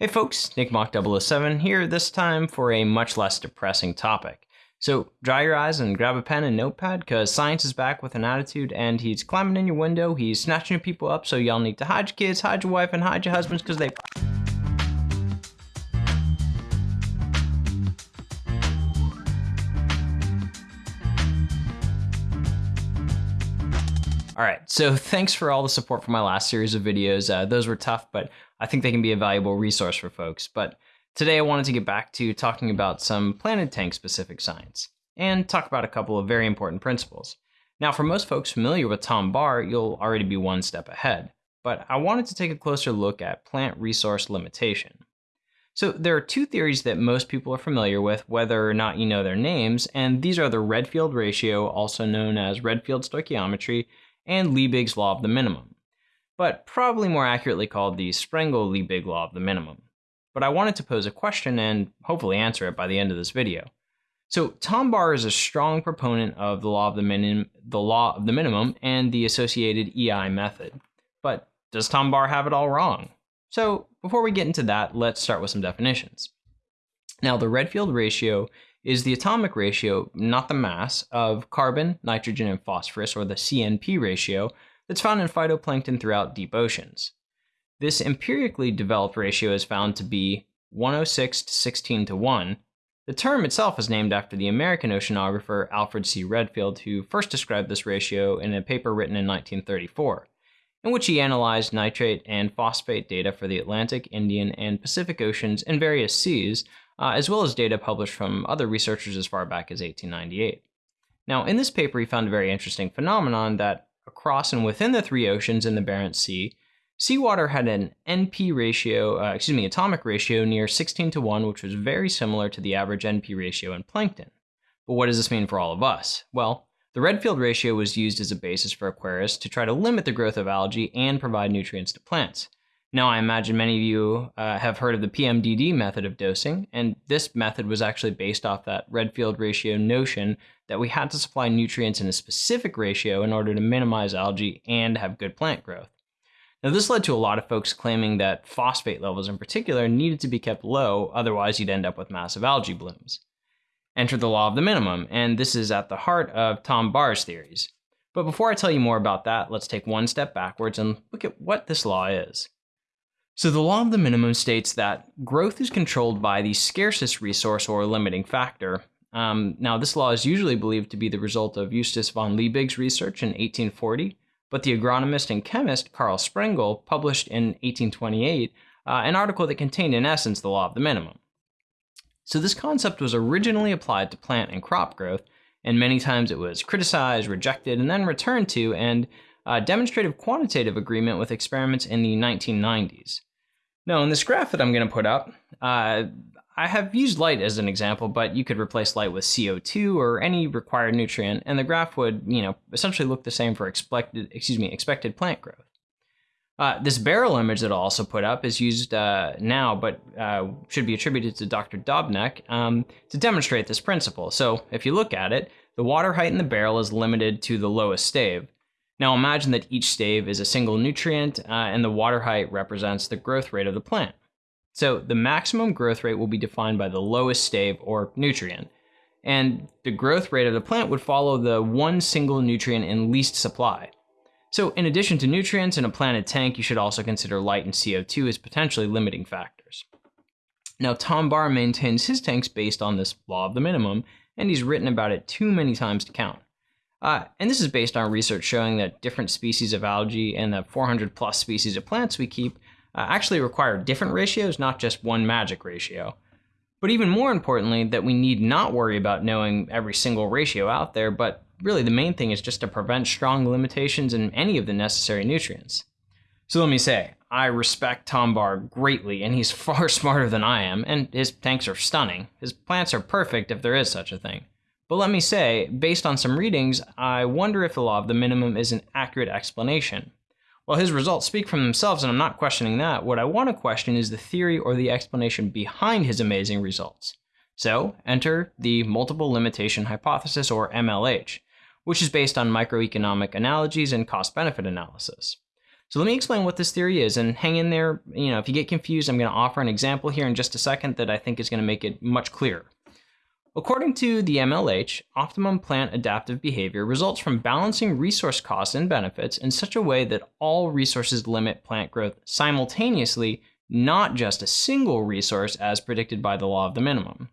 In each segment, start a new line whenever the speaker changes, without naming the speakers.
Hey folks, Nick NickMock007 here, this time for a much less depressing topic. So dry your eyes and grab a pen and notepad, because science is back with an attitude and he's climbing in your window, he's snatching people up, so y'all need to hide your kids, hide your wife, and hide your husbands, because they All right, so thanks for all the support for my last series of videos. Uh, those were tough, but I think they can be a valuable resource for folks. But today I wanted to get back to talking about some Planted tank specific science and talk about a couple of very important principles. Now, for most folks familiar with Tom Barr, you'll already be one step ahead, but I wanted to take a closer look at plant resource limitation. So there are two theories that most people are familiar with, whether or not you know their names, and these are the Redfield ratio, also known as Redfield stoichiometry, and Liebig's law of the minimum, but probably more accurately called the Sprengel-Liebig law of the minimum. But I wanted to pose a question and hopefully answer it by the end of this video. So Tom Barr is a strong proponent of the law of the, minim the law of the minimum and the associated EI method. But does Tom Barr have it all wrong? So before we get into that, let's start with some definitions. Now the Redfield ratio is the atomic ratio, not the mass, of carbon, nitrogen, and phosphorus, or the CNP ratio, that's found in phytoplankton throughout deep oceans. This empirically developed ratio is found to be 106 to 16 to 1. The term itself is named after the American oceanographer Alfred C. Redfield, who first described this ratio in a paper written in 1934, in which he analyzed nitrate and phosphate data for the Atlantic, Indian, and Pacific Oceans and various seas uh, as well as data published from other researchers as far back as 1898. Now, in this paper, he found a very interesting phenomenon that across and within the three oceans in the Barents Sea, seawater had an NP ratio, uh, excuse me, atomic ratio near 16 to 1, which was very similar to the average NP ratio in plankton. But what does this mean for all of us? Well, the Redfield ratio was used as a basis for aquarists to try to limit the growth of algae and provide nutrients to plants. Now, I imagine many of you uh, have heard of the PMDD method of dosing, and this method was actually based off that Redfield ratio notion that we had to supply nutrients in a specific ratio in order to minimize algae and have good plant growth. Now, this led to a lot of folks claiming that phosphate levels in particular needed to be kept low, otherwise, you'd end up with massive algae blooms. Enter the law of the minimum, and this is at the heart of Tom Barr's theories. But before I tell you more about that, let's take one step backwards and look at what this law is. So the law of the minimum states that growth is controlled by the scarcest resource or limiting factor. Um, now, this law is usually believed to be the result of Justus von Liebig's research in 1840, but the agronomist and chemist Karl Sprengel published in 1828 uh, an article that contained, in essence, the law of the minimum. So this concept was originally applied to plant and crop growth, and many times it was criticized, rejected, and then returned to, and demonstrative quantitative agreement with experiments in the 1990s. Now, in this graph that I'm going to put up, uh, I have used light as an example, but you could replace light with CO2 or any required nutrient, and the graph would, you know, essentially look the same for expected, excuse me, expected plant growth. Uh, this barrel image that I'll also put up is used uh, now, but uh, should be attributed to Dr. Dobnak um, to demonstrate this principle. So if you look at it, the water height in the barrel is limited to the lowest stave, now imagine that each stave is a single nutrient uh, and the water height represents the growth rate of the plant. So the maximum growth rate will be defined by the lowest stave or nutrient. And the growth rate of the plant would follow the one single nutrient in least supply. So in addition to nutrients in a planted tank, you should also consider light and CO2 as potentially limiting factors. Now Tom Barr maintains his tanks based on this law of the minimum, and he's written about it too many times to count. Uh, and this is based on research showing that different species of algae and the 400 plus species of plants we keep uh, actually require different ratios, not just one magic ratio. But even more importantly, that we need not worry about knowing every single ratio out there, but really the main thing is just to prevent strong limitations in any of the necessary nutrients. So let me say, I respect Tom Barr greatly, and he's far smarter than I am, and his tanks are stunning. His plants are perfect if there is such a thing. But let me say, based on some readings, I wonder if the law of the minimum is an accurate explanation. While his results speak for themselves, and I'm not questioning that, what I want to question is the theory or the explanation behind his amazing results. So, enter the multiple limitation hypothesis, or MLH, which is based on microeconomic analogies and cost benefit analysis. So let me explain what this theory is and hang in there. You know, if you get confused, I'm going to offer an example here in just a second that I think is going to make it much clearer. According to the MLH, optimum plant adaptive behavior results from balancing resource costs and benefits in such a way that all resources limit plant growth simultaneously, not just a single resource as predicted by the law of the minimum.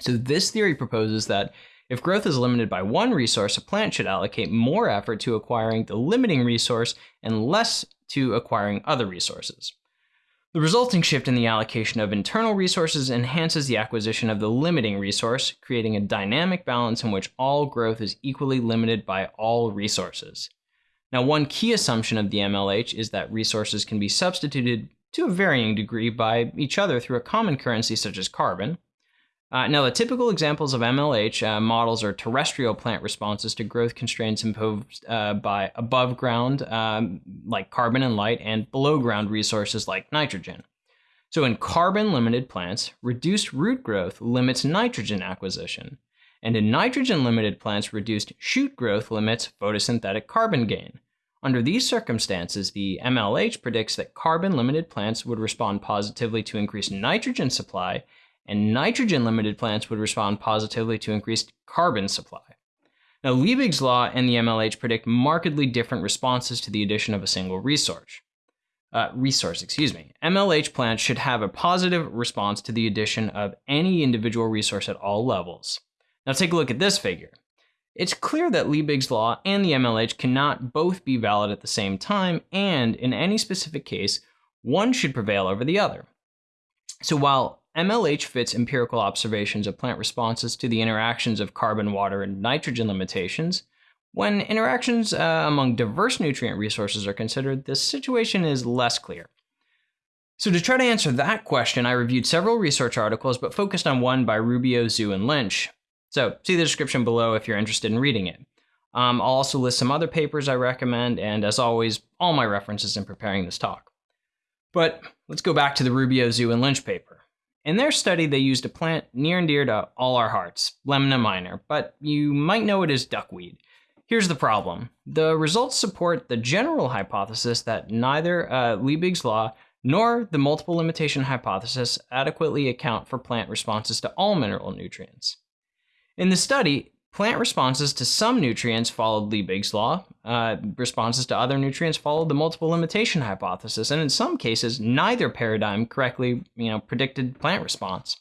So this theory proposes that if growth is limited by one resource, a plant should allocate more effort to acquiring the limiting resource and less to acquiring other resources. The resulting shift in the allocation of internal resources enhances the acquisition of the limiting resource, creating a dynamic balance in which all growth is equally limited by all resources. Now, one key assumption of the MLH is that resources can be substituted to a varying degree by each other through a common currency such as carbon, uh, now, the typical examples of MLH uh, models are terrestrial plant responses to growth constraints imposed uh, by above ground, um, like carbon and light, and below ground resources like nitrogen. So, in carbon limited plants, reduced root growth limits nitrogen acquisition. And in nitrogen limited plants, reduced shoot growth limits photosynthetic carbon gain. Under these circumstances, the MLH predicts that carbon limited plants would respond positively to increased nitrogen supply and nitrogen limited plants would respond positively to increased carbon supply. Now, Liebig's law and the MLH predict markedly different responses to the addition of a single resource. Uh, resource, excuse me. MLH plants should have a positive response to the addition of any individual resource at all levels. Now, take a look at this figure. It's clear that Liebig's law and the MLH cannot both be valid at the same time, and in any specific case, one should prevail over the other. So while MLH fits empirical observations of plant responses to the interactions of carbon, water, and nitrogen limitations. When interactions uh, among diverse nutrient resources are considered, the situation is less clear. So, to try to answer that question, I reviewed several research articles, but focused on one by Rubio, Zhu, and Lynch. So, see the description below if you're interested in reading it. Um, I'll also list some other papers I recommend, and as always, all my references in preparing this talk. But let's go back to the Rubio, Zhu, and Lynch paper. In their study, they used a plant near and dear to all our hearts, Lemna minor, but you might know it as duckweed. Here's the problem. The results support the general hypothesis that neither uh, Liebig's law nor the multiple limitation hypothesis adequately account for plant responses to all mineral nutrients. In the study, Plant responses to some nutrients followed Liebig's law. Uh, responses to other nutrients followed the multiple limitation hypothesis, and in some cases, neither paradigm correctly, you know, predicted plant response.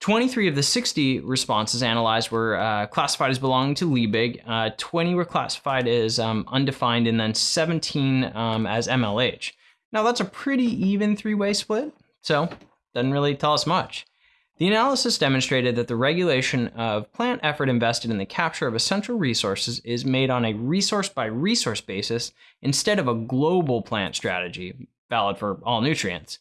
23 of the 60 responses analyzed were uh, classified as belonging to Liebig, uh, 20 were classified as um, undefined, and then 17 um, as MLH. Now, that's a pretty even three way split, so doesn't really tell us much. The analysis demonstrated that the regulation of plant effort invested in the capture of essential resources is made on a resource by resource basis instead of a global plant strategy, valid for all nutrients.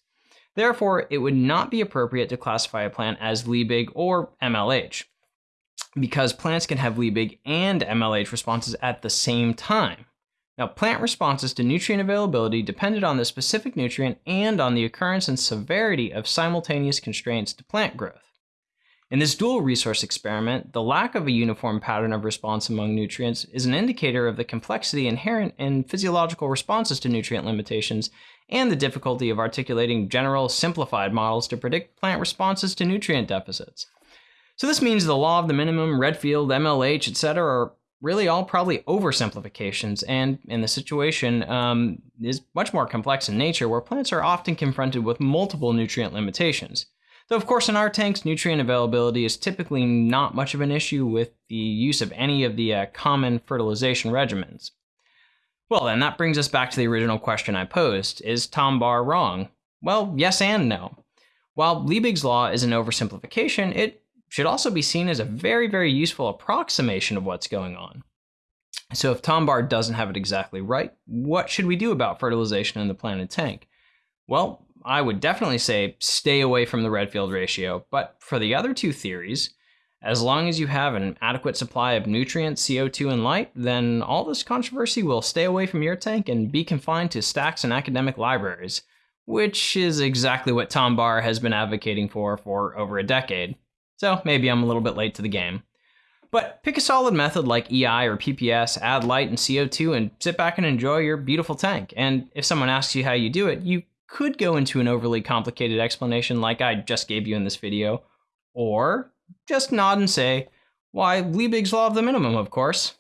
Therefore, it would not be appropriate to classify a plant as Liebig or MLH, because plants can have Liebig and MLH responses at the same time. Now, plant responses to nutrient availability depended on the specific nutrient and on the occurrence and severity of simultaneous constraints to plant growth. In this dual resource experiment, the lack of a uniform pattern of response among nutrients is an indicator of the complexity inherent in physiological responses to nutrient limitations and the difficulty of articulating general, simplified models to predict plant responses to nutrient deficits. So this means the law of the minimum, Redfield, MLH, etc. are really all probably oversimplifications, and in the situation um, is much more complex in nature, where plants are often confronted with multiple nutrient limitations. Though, of course, in our tanks, nutrient availability is typically not much of an issue with the use of any of the uh, common fertilization regimens. Well, then, that brings us back to the original question I posed Is Tom Barr wrong? Well, yes and no. While Liebig's law is an oversimplification, it should also be seen as a very, very useful approximation of what's going on. So if Tom Barr doesn't have it exactly right, what should we do about fertilization in the planted tank? Well, I would definitely say stay away from the Redfield ratio, but for the other two theories, as long as you have an adequate supply of nutrients, CO2, and light, then all this controversy will stay away from your tank and be confined to stacks and academic libraries, which is exactly what Tom Barr has been advocating for for over a decade so maybe I'm a little bit late to the game. But pick a solid method like EI or PPS, add light and CO2, and sit back and enjoy your beautiful tank. And if someone asks you how you do it, you could go into an overly complicated explanation like I just gave you in this video, or just nod and say, why, Liebig's law of the minimum, of course.